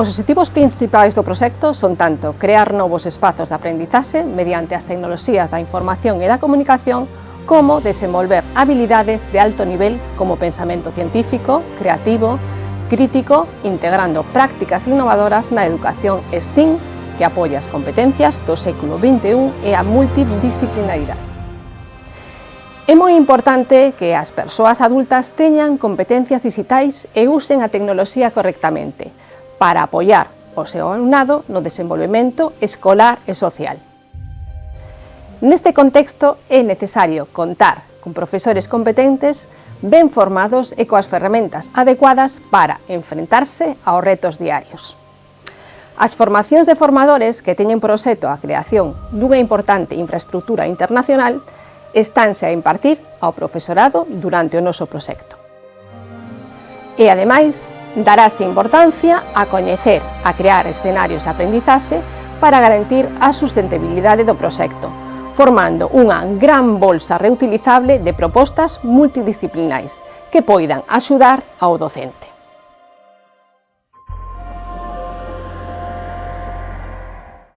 Os obxectivos principais do proxecto son tanto crear novos espazos de aprendizaxe mediante as tecnoloxías da información e da comunicación como desenvolver habilidades de alto nivel como pensamento científico, creativo, crítico, integrando prácticas innovadoras na educación STEAM que apoia as competencias do século XXI e a multidisciplinaridade. É moi importante que as persoas adultas teñan competencias digitais e usen a tecnoloxía correctamente, para apoiar o seu alumnado no desenvolvemento escolar e social. Neste contexto é necesario contar con profesores competentes ben formados e coas ferramentas adecuadas para enfrentarse aos retos diarios. As formacións de formadores que teñen proxecto a creación dunha importante infraestructura internacional estánse a impartir ao profesorado durante o noso proxecto. E, ademais, darase importancia a coñecer, a crear escenarios de aprendizaxe para garantir a sustentabilidade do proxecto, formando unha gran bolsa reutilizable de propostas multidisciplinais que poidan axudar ao docente.